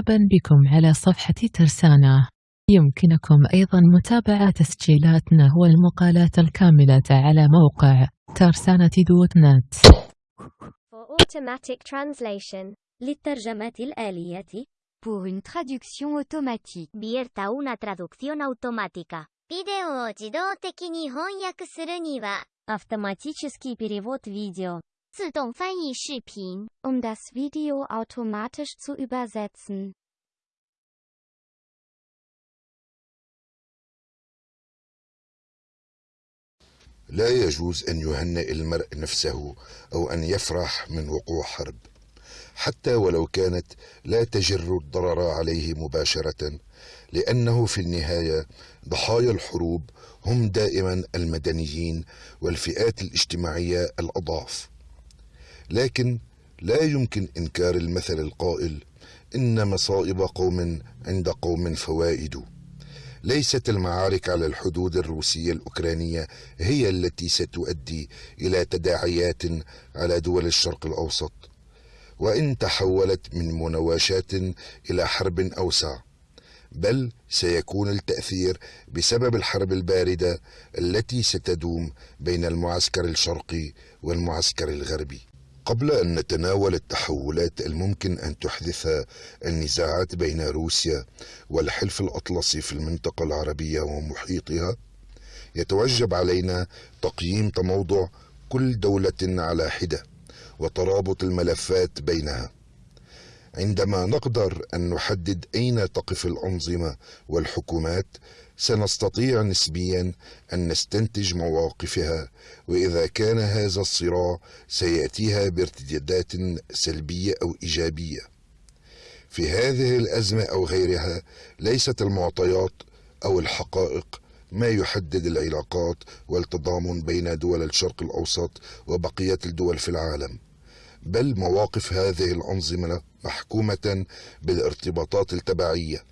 مرحبا بكم على صفحة ترسانة يمكنكم أيضا متابعة تسجيلاتنا والمقالات الكاملة على موقع ترسانة دوت نت For automatic translation. للترجمة الآلية Pour une traduction automatique. Vierta una traducción automática. ビデオを自動的に翻訳するには、 Автоматический перевод видео. 自動翻译視頻 Um das Video automatisch zu übersetzen. لا يجوز أن يهنئ المرء نفسه أو أن يفرح من وقوع حرب. حتى ولو كانت لا تجر الضرر عليه مباشرة لأنه في النهاية ضحايا الحروب هم دائما المدنيين والفئات الاجتماعية الاضعف لكن لا يمكن إنكار المثل القائل إن مصائب قوم عند قوم فوائد. ليست المعارك على الحدود الروسية الأوكرانية هي التي ستؤدي إلى تداعيات على دول الشرق الأوسط. وإن تحولت من مناوشات إلى حرب أوسع بل سيكون التأثير بسبب الحرب الباردة التي ستدوم بين المعسكر الشرقي والمعسكر الغربي. قبل أن نتناول التحولات الممكن أن تحدثها النزاعات بين روسيا والحلف الأطلسي في المنطقة العربية ومحيطها يتوجب علينا تقييم تموضع كل دولة على حدة وترابط الملفات بينها. عندما نقدر أن نحدد أين تقف الأنظمة والحكومات سنستطيع نسبيا أن نستنتج مواقفها وإذا كان هذا الصراع سيأتيها بارتدادات سلبية أو إيجابية. في هذه الأزمة أو غيرها ليست المعطيات أو الحقائق ما يحدد العلاقات والتضامن بين دول الشرق الأوسط وبقية الدول في العالم بل مواقف هذه الأنظمة محكومة بالارتباطات التبعية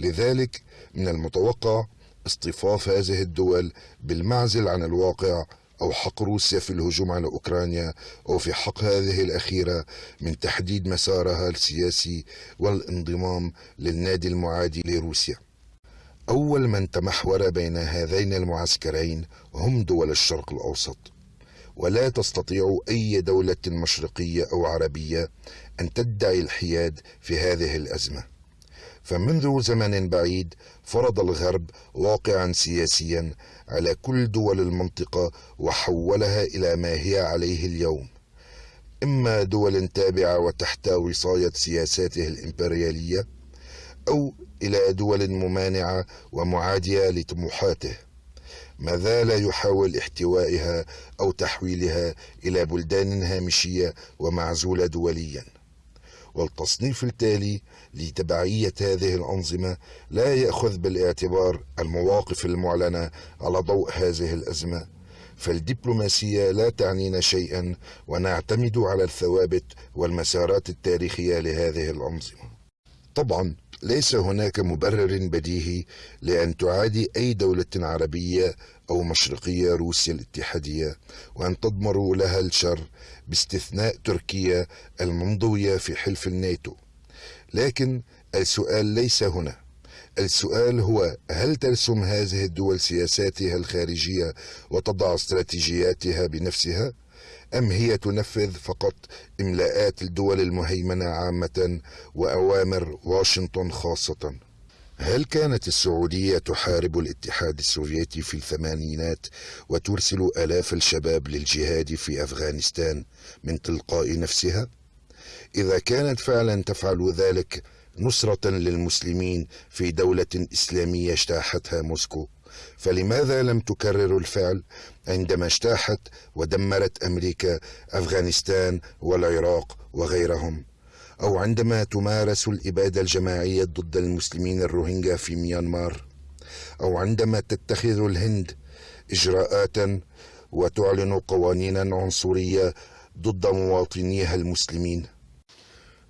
لذلك من المتوقع اصطفاف هذه الدول بالمعزل عن الواقع أو حق روسيا في الهجوم على أوكرانيا أو في حق هذه الأخيرة من تحديد مسارها السياسي والانضمام للنادي المعادي لروسيا. أول من تمحور بين هذين المعسكرين هم دول الشرق الأوسط. ولا تستطيع أي دولة مشرقية أو عربية أن تدعي الحياد في هذه الأزمة. فمنذ زمن بعيد فرض الغرب واقعا سياسيا على كل دول المنطقة وحولها إلى ما هي عليه اليوم. إما دول تابعة وتحت وصاية سياساته الإمبريالية أو إلى دول ممانعة ومعادية لطموحاته. ما زال يحاول احتوائها أو تحويلها إلى بلدان هامشية ومعزولة دوليا. والتصنيف التالي لتبعية هذه الأنظمة لا يأخذ بالاعتبار المواقف المعلنة على ضوء هذه الأزمة. فالدبلوماسية لا تعنينا شيئا ونعتمد على الثوابت والمسارات التاريخية لهذه الأنظمة. طبعا ليس هناك مبرر بديهي لأن تعادي أي دولة عربية أو مشرقية روسيا الاتحادية وأن تضمر لها الشر باستثناء تركيا المنضوية في حلف الناتو لكن السؤال ليس هنا السؤال هو هل ترسم هذه الدول سياساتها الخارجية وتضع استراتيجياتها بنفسها؟ أم هي تنفذ فقط إملاءات الدول المهيمنة عامة وأوامر واشنطن خاصة؟ هل كانت السعودية تحارب الاتحاد السوفيتي في الثمانينات وترسل آلاف الشباب للجهاد في أفغانستان من تلقاء نفسها؟ إذا كانت فعلا تفعل ذلك نصرة للمسلمين في دولة إسلامية اجتاحتها موسكو فلماذا لم تكرر الفعل عندما اجتاحت ودمرت أمريكا أفغانستان والعراق وغيرهم؟ أو عندما تمارس الإبادة الجماعية ضد المسلمين الروهينجا في ميانمار؟ أو عندما تتخذ الهند إجراءات وتعلن قوانينا عنصرية ضد مواطنيها المسلمين؟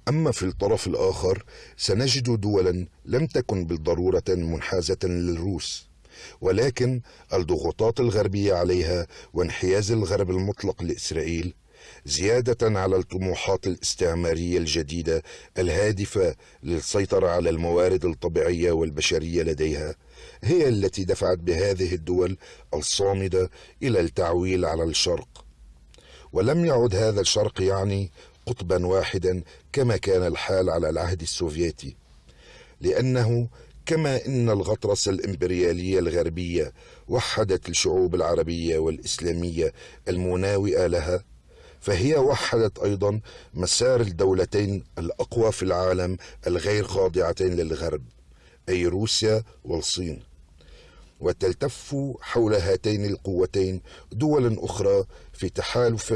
أما في الطرف الآخر سنجد دولا لم تكن بالضرورة منحازة للروس. ولكن الضغوطات الغربية عليها وانحياز الغرب المطلق لإسرائيل زيادة على الطموحات الاستعمارية الجديدة الهادفة للسيطرة على الموارد الطبيعية والبشرية لديها هي التي دفعت بهذه الدول الصامدة إلى التعويل على الشرق. ولم يعد هذا الشرق يعني قطبا واحدا كما كان الحال على العهد السوفيتي لأنه كما إن الغطرسه الإمبريالية الغربية وحدت الشعوب العربية والإسلامية المناوئة لها فهي وحدت أيضا مسار الدولتين الأقوى في العالم الغير خاضعتين للغرب أي روسيا والصين. وتلتف حول هاتين القوتين دول أخرى في تحالف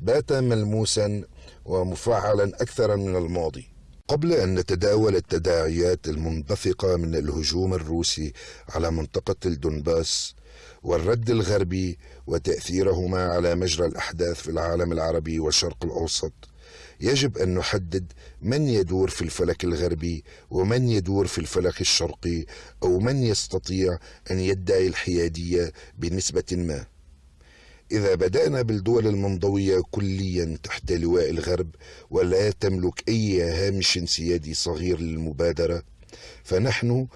بات ملموسا ومفعلا أكثر من الماضي. قبل أن نتداول التداعيات المنبثقة من الهجوم الروسي على منطقة الدنباس والرد الغربي وتأثيرهما على مجرى الأحداث في العالم العربي والشرق الأوسط يجب أن نحدد من يدور في الفلك الغربي ومن يدور في الفلك الشرقي أو من يستطيع أن يدعي الحيادية بنسبة ما. إذا بدأنا بالدول المنضوية كليا تحت لواء الغرب ولا تملك أي هامش سيادي صغير للمبادرة فنحن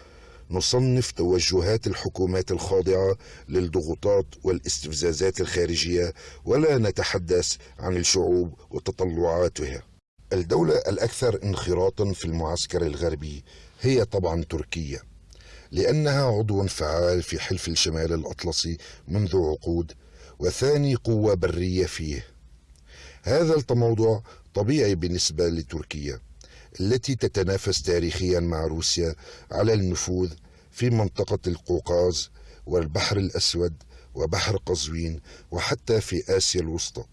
نصنف توجهات الحكومات الخاضعة للضغوطات والاستفزازات الخارجية ولا نتحدث عن الشعوب وتطلعاتها. الدولة الأكثر انخراطا في المعسكر الغربي هي طبعا تركيا لأنها عضو فعال في حلف الشمال الأطلسي منذ عقود وثاني قوة برية فيه. هذا التموضع طبيعي بالنسبة لتركيا التي تتنافس تاريخيا مع روسيا على النفوذ في منطقة القوقاز والبحر الأسود وبحر قزوين وحتى في آسيا الوسطى.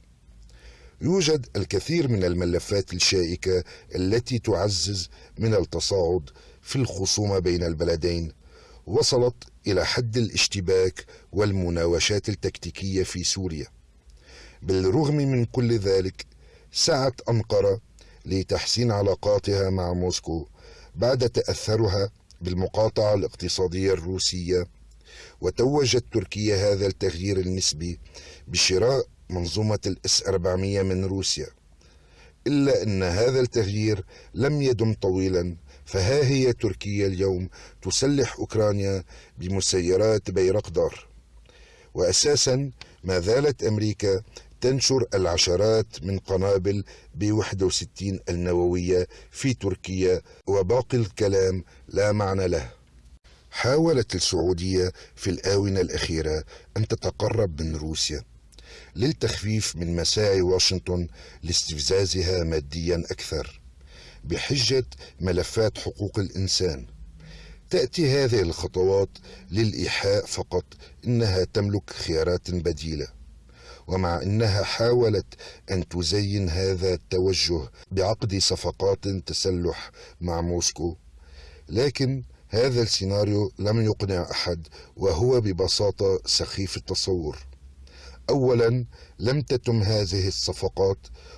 يوجد الكثير من الملفات الشائكة التي تعزز من التصاعد في الخصومة بين البلدين وصلت إلى حد الاشتباك والمناوشات التكتيكية في سوريا. بالرغم من كل ذلك سعت أنقرة لتحسين علاقاتها مع موسكو بعد تأثرها بالمقاطعة الاقتصادية الروسية وتوجت تركيا هذا التغيير النسبي بشراء منظومة الإس 400 من روسيا إلا أن هذا التغيير لم يدم طويلا فها هي تركيا اليوم تسلح أوكرانيا بمسيرات بيرقدار وأساسا ما زالت أمريكا تنشر العشرات من قنابل ب 61 النووية في تركيا وباقي الكلام لا معنى له. حاولت السعودية في الآونة الأخيرة أن تتقرب من روسيا للتخفيف من مساعي واشنطن لاستفزازها ماديا أكثر. بحجة ملفات حقوق الإنسان. تأتي هذه الخطوات للإيحاء فقط إنها تملك خيارات بديلة ومع إنها حاولت أن تزين هذا التوجه بعقد صفقات تسلح مع موسكو. لكن هذا السيناريو لم يقنع أحد وهو ببساطة سخيف التصور. اولا لم تتم هذه الصفقات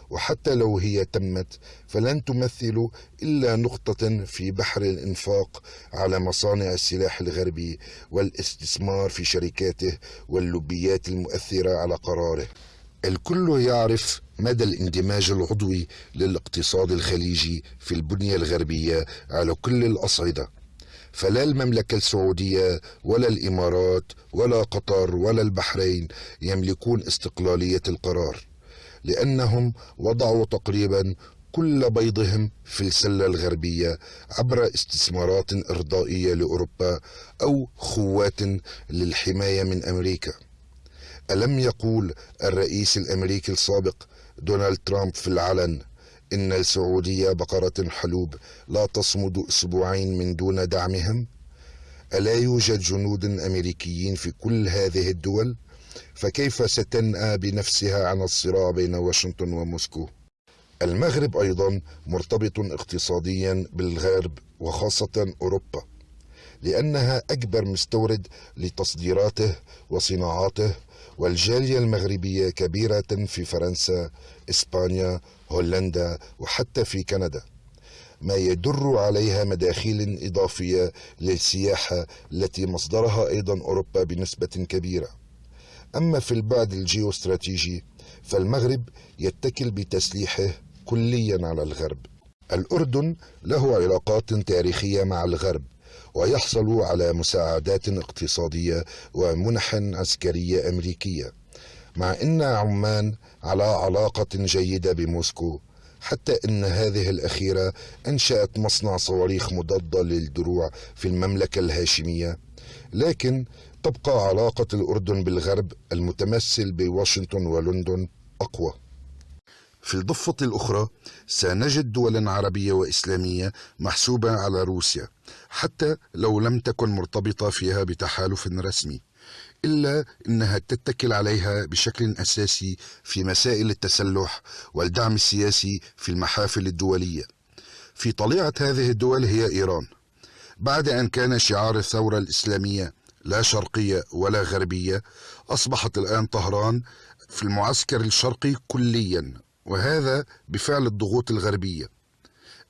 وحتى لو هي تمت فلن تمثل إلا نقطة في بحر الإنفاق على مصانع السلاح الغربي والاستثمار في شركاته واللوبيات المؤثرة على قراره. الكل يعرف مدى الاندماج العضوي للاقتصاد الخليجي في البنية الغربية على كل الأصعدة. فلا المملكة السعودية ولا الإمارات ولا قطر ولا البحرين يملكون استقلالية القرار لأنهم وضعوا تقريبا كل بيضهم في السلة الغربية عبر استثمارات إرضائية لأوروبا أو خوات للحماية من أمريكا. ألم يقول الرئيس الأمريكي السابق دونالد ترامب في العلن إن السعودية بقرة حلوب لا تصمد أسبوعين من دون دعمهم؟ ألا يوجد جنود أمريكيين في كل هذه الدول؟ فكيف ستنأى بنفسها عن الصراع بين واشنطن وموسكو؟ المغرب أيضا مرتبط اقتصاديا بالغرب وخاصة أوروبا لأنها أكبر مستورد لتصديراته وصناعاته والجالية المغربية كبيرة في فرنسا، إسبانيا، هولندا وحتى في كندا. ما يدر عليها مداخيل إضافية للسياحة التي مصدرها أيضا أوروبا بنسبة كبيرة. أما في البعد الجيوستراتيجي فالمغرب يتكل بتسليحه كليا على الغرب الأردن له علاقات تاريخية مع الغرب ويحصل على مساعدات اقتصادية ومنح عسكرية أمريكية مع أن عمان على علاقة جيدة بموسكو حتى أن هذه الأخيرة أنشأت مصنع صواريخ مضادة للدروع في المملكة الهاشمية. لكن تبقى علاقة الأردن بالغرب المتمثل بواشنطن ولندن أقوى. في الضفة الأخرى سنجد دولا عربية وإسلامية محسوبة على روسيا حتى لو لم تكن مرتبطة فيها بتحالف رسمي. إلا أنها تتكل عليها بشكل أساسي في مسائل التسلح والدعم السياسي في المحافل الدولية. في طليعة هذه الدول هي إيران. بعد أن كان شعار الثورة الإسلامية لا شرقية ولا غربية أصبحت الآن طهران في المعسكر الشرقي كليا وهذا بفعل الضغوط الغربية.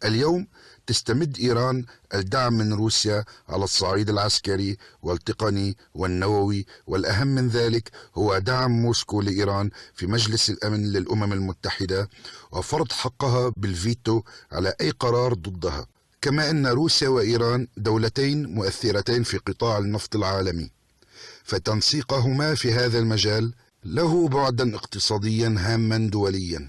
اليوم تستمد إيران الدعم من روسيا على الصعيد العسكري والتقني والنووي والأهم من ذلك هو دعم موسكو لإيران في مجلس الأمن للأمم المتحدة وفرض حقها بالفيتو على أي قرار ضدها. كما أن روسيا وإيران دولتين مؤثرتين في قطاع النفط العالمي فتنسيقهما في هذا المجال له بعدا اقتصاديا هاما دوليا.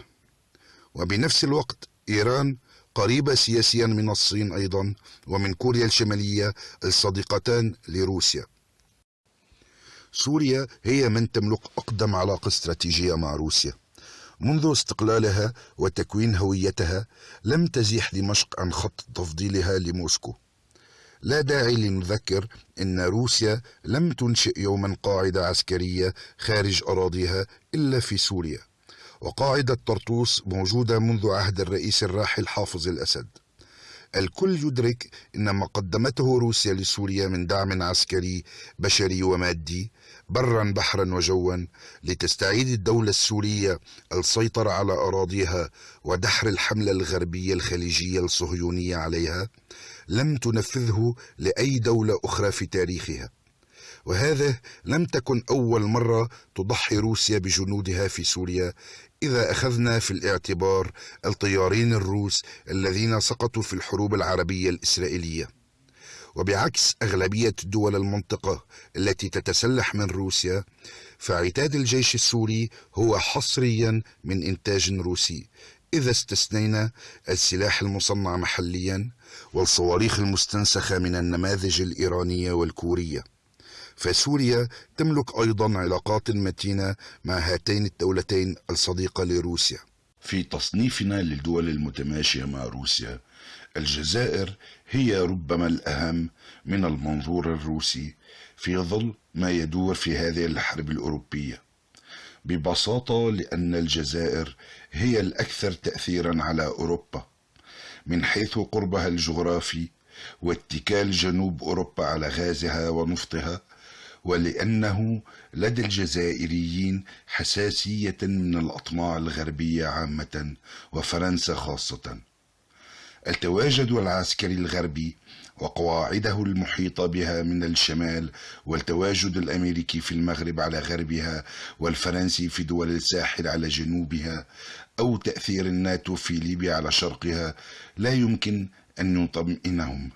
وبنفس الوقت إيران قريبة سياسيا من الصين أيضا ومن كوريا الشمالية الصديقتان لروسيا. سوريا هي من تملك أقدم علاقة استراتيجية مع روسيا. منذ استقلالها وتكوين هويتها لم تزيح دمشق عن خط تفضيلها لموسكو. لا داعي لنذكر إن روسيا لم تنشئ يوما قاعدة عسكرية خارج أراضيها إلا في سوريا. وقاعدة طرطوس موجودة منذ عهد الرئيس الراحل حافظ الأسد. الكل يدرك إن ما قدمته روسيا لسوريا من دعم عسكري بشري ومادي برا بحرا وجوا لتستعيد الدولة السورية السيطرة على أراضيها ودحر الحملة الغربية الخليجية الصهيونية عليها لم تنفذه لأي دولة أخرى في تاريخها. وهذا لم تكن أول مرة تضحي روسيا بجنودها في سوريا إذا أخذنا في الاعتبار الطيارين الروس الذين سقطوا في الحروب العربية الإسرائيلية. وبعكس أغلبية دول المنطقة التي تتسلح من روسيا فعتاد الجيش السوري هو حصريا من إنتاج روسي إذا استثنينا السلاح المصنع محليا والصواريخ المستنسخة من النماذج الإيرانية والكورية. فسوريا تملك أيضا علاقات متينة مع هاتين الدولتين الصديقة لروسيا. في تصنيفنا للدول المتماشية مع روسيا الجزائر هي ربما الأهم من المنظور الروسي في ظل ما يدور في هذه الحرب الأوروبية. ببساطة لأن الجزائر هي الأكثر تاثيرا على أوروبا من حيث قربها الجغرافي واتكال جنوب أوروبا على غازها ونفطها. ولأنه لدى الجزائريين حساسية من الأطماع الغربية عامة وفرنسا خاصة. التواجد العسكري الغربي وقواعده المحيطة بها من الشمال والتواجد الأمريكي في المغرب على غربها والفرنسي في دول الساحل على جنوبها أو تأثير الناتو في ليبيا على شرقها لا يمكن أن يطمئنهم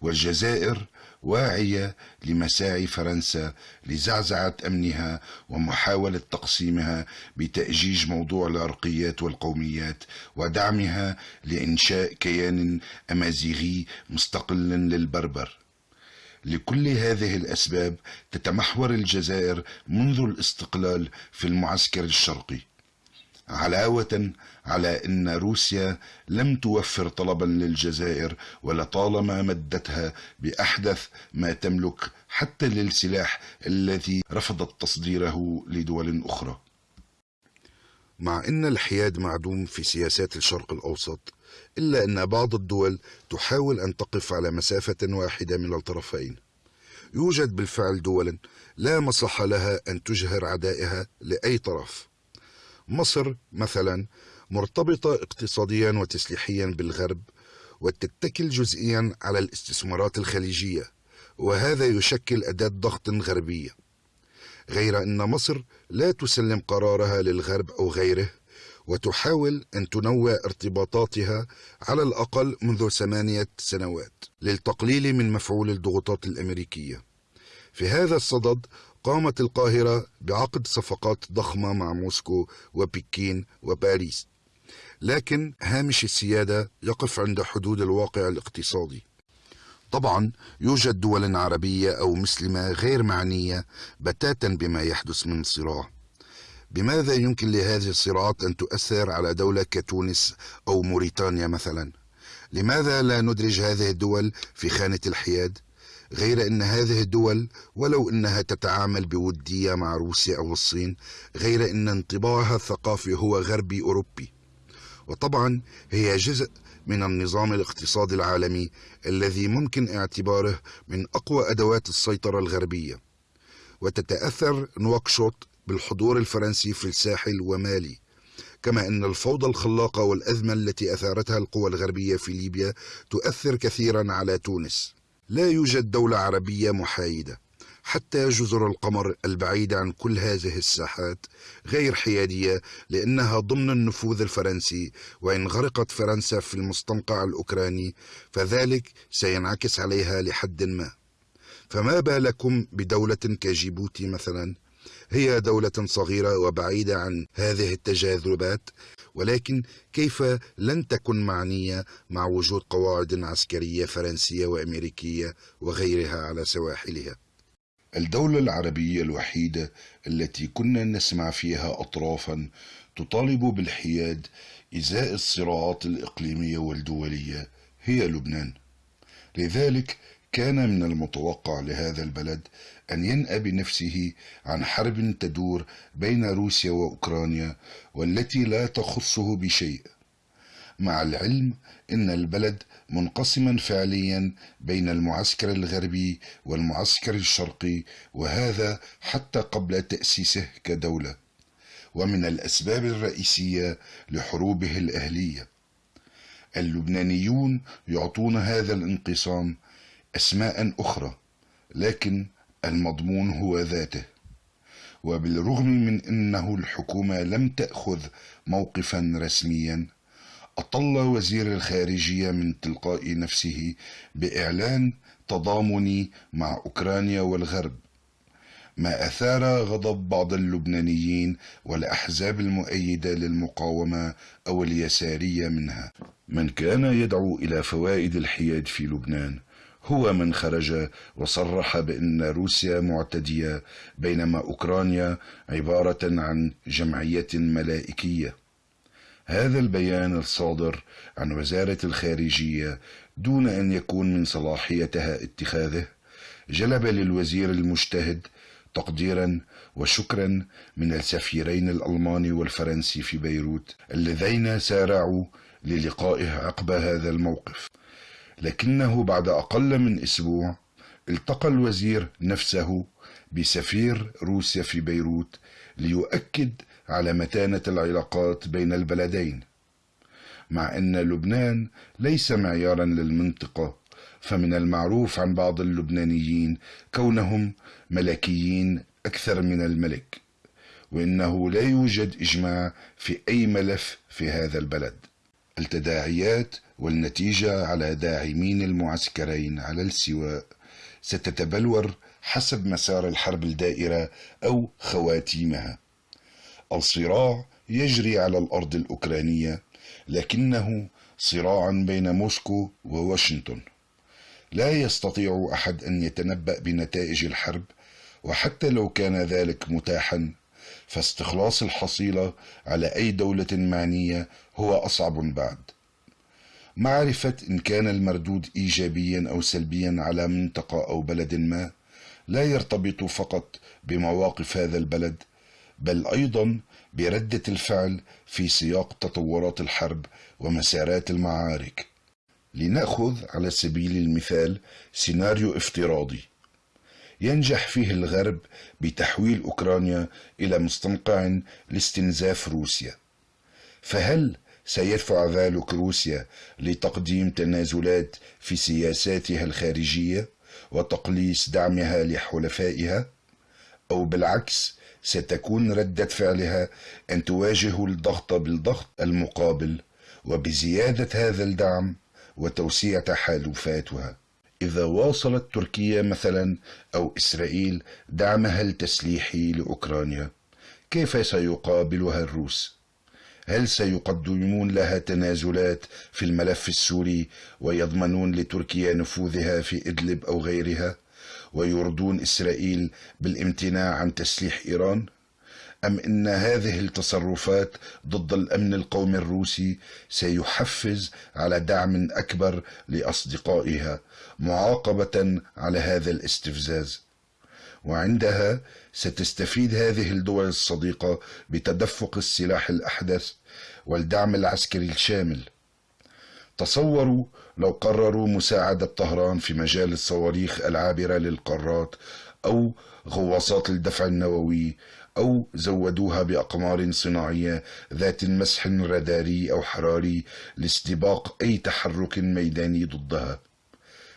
والجزائر واعية لمساعي فرنسا لزعزعة أمنها ومحاولة تقسيمها بتأجيج موضوع العرقيات والقوميات ودعمها لإنشاء كيان أمازيغي مستقل للبربر. لكل هذه الأسباب تتمحور الجزائر منذ الاستقلال في المعسكر الشرقي. علاوة على أن روسيا لم توفر طلبا للجزائر ولطالما مدتها بأحدث ما تملك حتى للسلاح الذي رفضت تصديره لدول أخرى. مع أن الحياد معدوم في سياسات الشرق الأوسط إلا أن بعض الدول تحاول أن تقف على مسافة واحدة من الطرفين. يوجد بالفعل دول لا مصلحة لها أن تجهر عدائها لأي طرف. مصر مثلا مرتبطة اقتصاديا وتسليحيا بالغرب وتتكل جزئيا على الاستثمارات الخليجية وهذا يشكل أداة ضغط غربية غير أن مصر لا تسلم قرارها للغرب أو غيره وتحاول أن تنوع ارتباطاتها على الأقل منذ ثمانية سنوات للتقليل من مفعول الضغوطات الأمريكية. في هذا الصدد قامت القاهرة بعقد صفقات ضخمة مع موسكو وبكين وباريس. لكن هامش السيادة يقف عند حدود الواقع الاقتصادي. طبعا يوجد دول عربية أو مسلمة غير معنية بتاتا بما يحدث من صراع. بماذا يمكن لهذه الصراعات أن تؤثر على دولة كتونس أو موريتانيا مثلا؟ لماذا لا ندرج هذه الدول في خانة الحياد؟ غير أن هذه الدول ولو أنها تتعامل بودية مع روسيا أو الصين غير أن انطباعها الثقافي هو غربي أوروبي. وطبعا هي جزء من النظام الاقتصادي العالمي الذي ممكن اعتباره من أقوى أدوات السيطرة الغربية. وتتأثر نواكشوط بالحضور الفرنسي في الساحل ومالي. كما أن الفوضى الخلاقة والأزمة التي أثارتها القوى الغربية في ليبيا تؤثر كثيرا على تونس. لا يوجد دولة عربية محايدة. حتى جزر القمر البعيدة عن كل هذه الساحات غير حيادية لأنها ضمن النفوذ الفرنسي وإن غرقت فرنسا في المستنقع الأوكراني فذلك سينعكس عليها لحد ما. فما بالكم بدولة كجيبوتي مثلا؟ هي دولة صغيرة وبعيدة عن هذه التجاذبات ولكن كيف لن تكن معنية مع وجود قواعد عسكرية فرنسية وأمريكية وغيرها على سواحلها؟ الدولة العربية الوحيدة التي كنا نسمع فيها أطرافا تطالب بالحياد إزاء الصراعات الإقليمية والدولية هي لبنان. لذلك كان من المتوقع لهذا البلد أن ينأى بنفسه عن حرب تدور بين روسيا وأوكرانيا والتي لا تخصه بشيء. مع العلم إن البلد منقسما فعليا بين المعسكر الغربي والمعسكر الشرقي وهذا حتى قبل تأسيسه كدولة ومن الأسباب الرئيسية لحروبه الأهلية. اللبنانيون يعطون هذا الانقسام أسماء أخرى لكن المضمون هو ذاته. وبالرغم من إنه الحكومة لم تأخذ موقفا رسميا أطل وزير الخارجية من تلقاء نفسه بإعلان تضامني مع أوكرانيا والغرب ما أثار غضب بعض اللبنانيين والأحزاب المؤيدة للمقاومة أو اليسارية منها. من كان يدعو إلى فوائد الحياد في لبنان هو من خرج وصرح بأن روسيا معتدية بينما أوكرانيا عبارة عن جمعية ملائكية. هذا البيان الصادر عن وزارة الخارجية دون أن يكون من صلاحيتها اتخاذه. جلب للوزير المجتهد تقديرا وشكرا من السفيرين الألماني والفرنسي في بيروت اللذين سارعوا للقائه عقب هذا الموقف. لكنه بعد أقل من أسبوع التقى الوزير نفسه بسفير روسيا في بيروت ليؤكد على متانة العلاقات بين البلدين. مع أن لبنان ليس معيارا للمنطقة فمن المعروف عن بعض اللبنانيين كونهم ملكيين أكثر من الملك وإنه لا يوجد إجماع في أي ملف في هذا البلد. التداعيات والنتيجة على داعمين المعسكرين على السواء ستتبلور حسب مسار الحرب الدائرة أو خواتيمها. الصراع يجري على الأرض الأوكرانية لكنه صراع بين موسكو وواشنطن. لا يستطيع أحد أن يتنبأ بنتائج الحرب وحتى لو كان ذلك متاحا فاستخلاص الحصيلة على أي دولة معنية هو أصعب بعد. معرفة إن كان المردود ايجابيا أو سلبيا على منطقة أو بلد ما لا يرتبط فقط بمواقف هذا البلد بل أيضا بردة الفعل في سياق تطورات الحرب ومسارات المعارك لنأخذ على سبيل المثال سيناريو افتراضي ينجح فيه الغرب بتحويل أوكرانيا إلى مستنقع لاستنزاف روسيا فهل سيدفع ذلك روسيا لتقديم تنازلات في سياساتها الخارجية وتقليص دعمها لحلفائها؟ أو بالعكس ستكون ردة فعلها أن تواجه الضغط بالضغط المقابل وبزيادة هذا الدعم وتوسيع تحالفاتها. إذا واصلت تركيا مثلا أو إسرائيل دعمها التسليحي لأوكرانيا. كيف سيقابلها الروس؟ هل سيقدمون لها تنازلات في الملف السوري ويضمنون لتركيا نفوذها في إدلب أو غيرها؟ ويرضون إسرائيل بالامتناع عن تسليح إيران؟ أم إن هذه التصرفات ضد الأمن القومي الروسي سيحفز على دعم أكبر لأصدقائها معاقبة على هذا الاستفزاز وعندها ستستفيد هذه الدول الصديقة بتدفق السلاح الأحدث والدعم العسكري الشامل تصوروا لو قرروا مساعدة طهران في مجال الصواريخ العابرة للقارات أو غواصات الدفع النووي أو زودوها بأقمار صناعية ذات مسح راداري أو حراري لاستباق أي تحرك ميداني ضدها.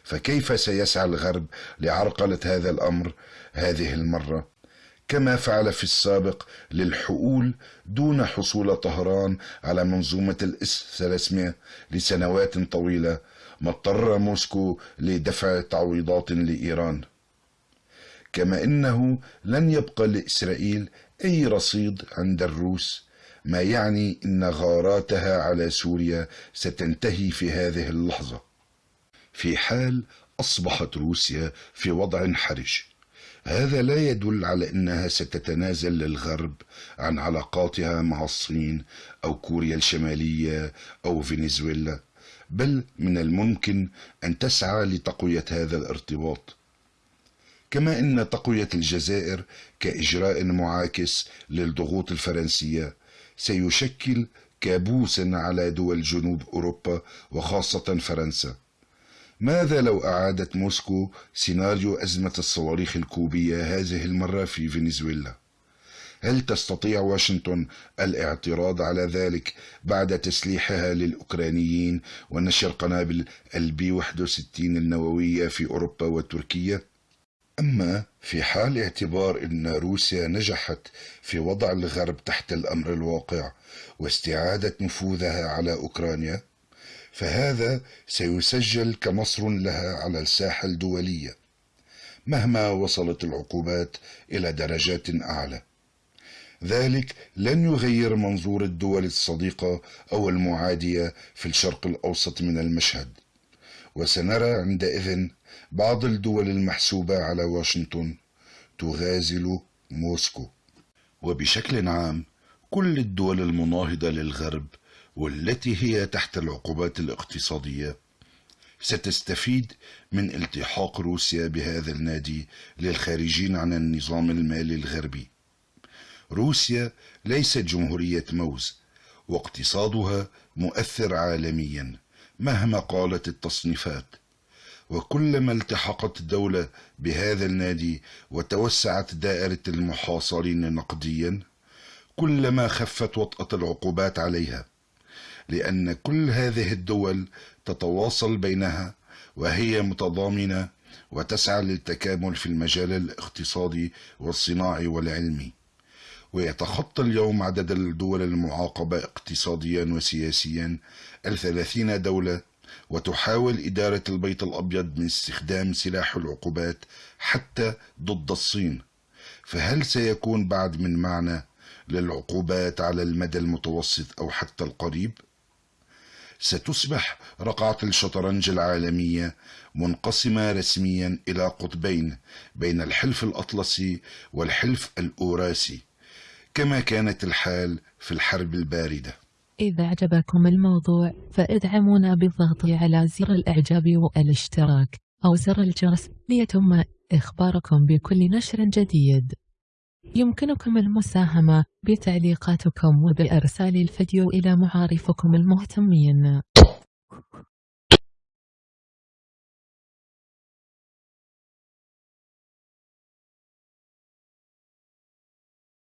فكيف سيسعى الغرب لعرقلة هذا الأمر هذه المرة؟ كما فعل في السابق للحؤول دون حصول طهران على منظومة الإس 300 لسنوات طويلة ما اضطر موسكو لدفع تعويضات لإيران. كما إنه لن يبقى لإسرائيل أي رصيد عند الروس ما يعني إن غاراتها على سوريا ستنتهي في هذه اللحظة. في حال أصبحت روسيا في وضع حرج. هذا لا يدل على إنها ستتنازل للغرب عن علاقاتها مع الصين أو كوريا الشمالية أو فنزويلا بل من الممكن أن تسعى لتقوية هذا الارتباط. كما إن تقوية الجزائر كإجراء معاكس للضغوط الفرنسية سيشكل كابوسا على دول جنوب أوروبا وخاصة فرنسا. ماذا لو أعادت موسكو سيناريو أزمة الصواريخ الكوبية هذه المرة في فنزويلا؟ هل تستطيع واشنطن الاعتراض على ذلك بعد تسليحها للأوكرانيين ونشر قنابل ال B 61 النووية في أوروبا وتركيا؟ أما في حال اعتبار أن روسيا نجحت في وضع الغرب تحت الأمر الواقع واستعادة نفوذها على أوكرانيا فهذا سيسجل كنصر لها على الساحة الدولية مهما وصلت العقوبات إلى درجات أعلى. ذلك لن يغير منظور الدول الصديقة أو المعادية في الشرق الأوسط من المشهد. وسنرى عندئذ بعض الدول المحسوبة على واشنطن تغازل موسكو. وبشكل عام كل الدول المناهضة للغرب والتي هي تحت العقوبات الاقتصادية ستستفيد من التحاق روسيا بهذا النادي للخارجين عن النظام المالي الغربي. روسيا ليست جمهورية موز واقتصادها مؤثر عالميا مهما قالت التصنيفات. وكلما التحقت الدولة بهذا النادي وتوسعت دائرة المحاصرين نقديا كلما خفت وطأة العقوبات عليها. لأن كل هذه الدول تتواصل بينها وهي متضامنة وتسعى للتكامل في المجال الاقتصادي والصناعي والعلمي ويتخطى اليوم عدد الدول المعاقبة اقتصاديا وسياسيا الثلاثين دولة وتحاول إدارة البيت الأبيض من استخدام سلاح العقوبات حتى ضد الصين فهل سيكون بعد من معنى للعقوبات على المدى المتوسط أو حتى القريب؟ ستصبح رقعة الشطرنج العالمية منقسمة رسميا إلى قطبين بين الحلف الأطلسي والحلف الأوراسي كما كانت الحال في الحرب الباردة. إذا أعجبكم الموضوع فإدعمونا بالضغط على زر الإعجاب والاشتراك أو زر الجرس ليتم إخباركم بكل نشر جديد. يمكنكم المساهمة بتعليقاتكم وبإرسال الفيديو إلى معارفكم المهتمين.